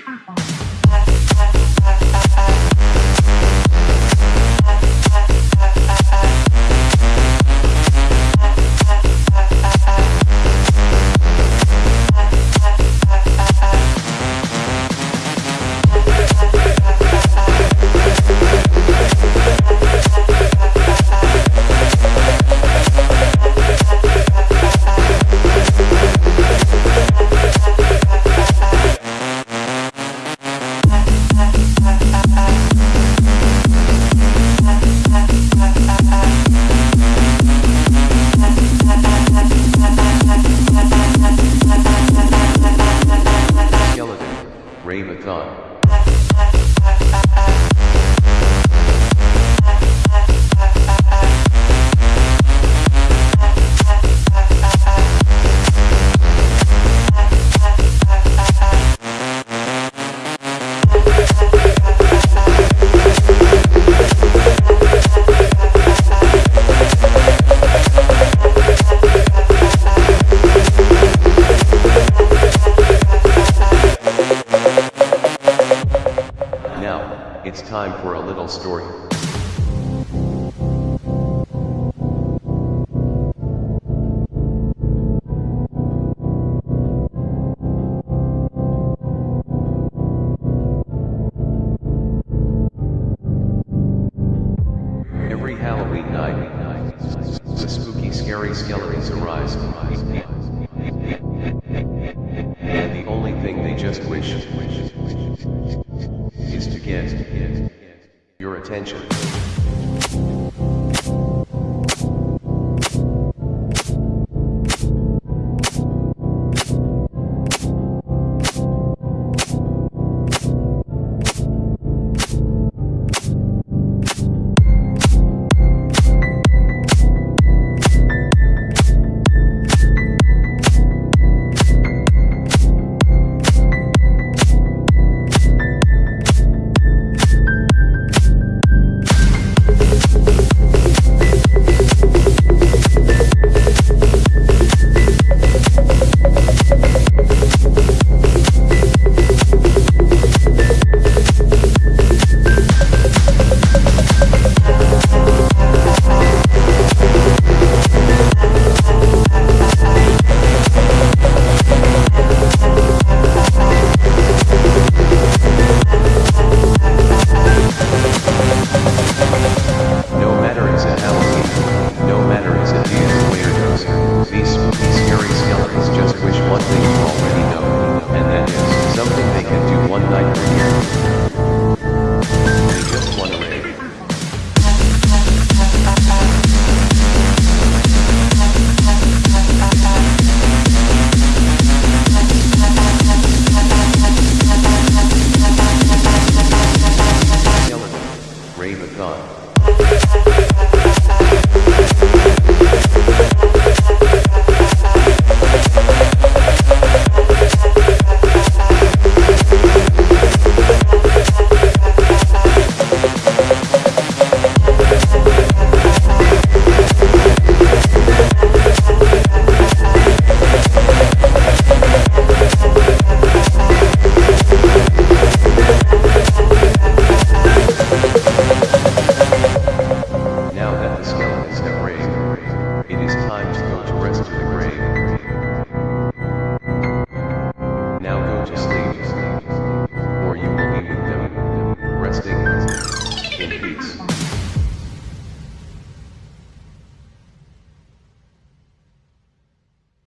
apa? It's time for a little story. Every Halloween night, the spooky, scary skeletons arise. And the only thing they just wish is to get your attention. one night. They just want Beats.